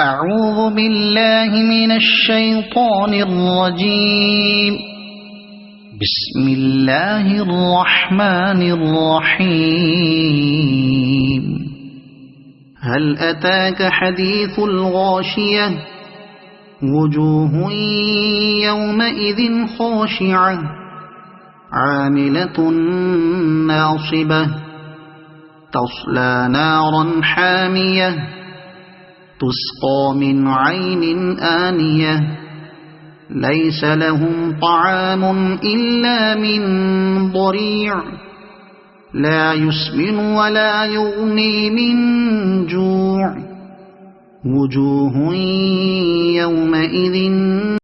أعوذ بالله من الشيطان الرجيم. بسم الله الرحمن الرحيم. هل أتاك حديث الغاشية؟ وجوه يومئذ خاشعة. عاملة ناصبة. تصلى نارا حامية. تسقى من عين آنية. ليس لهم طعام إلا من ضريع. لا يسمن ولا يغني من جوع. وجوه يومئذ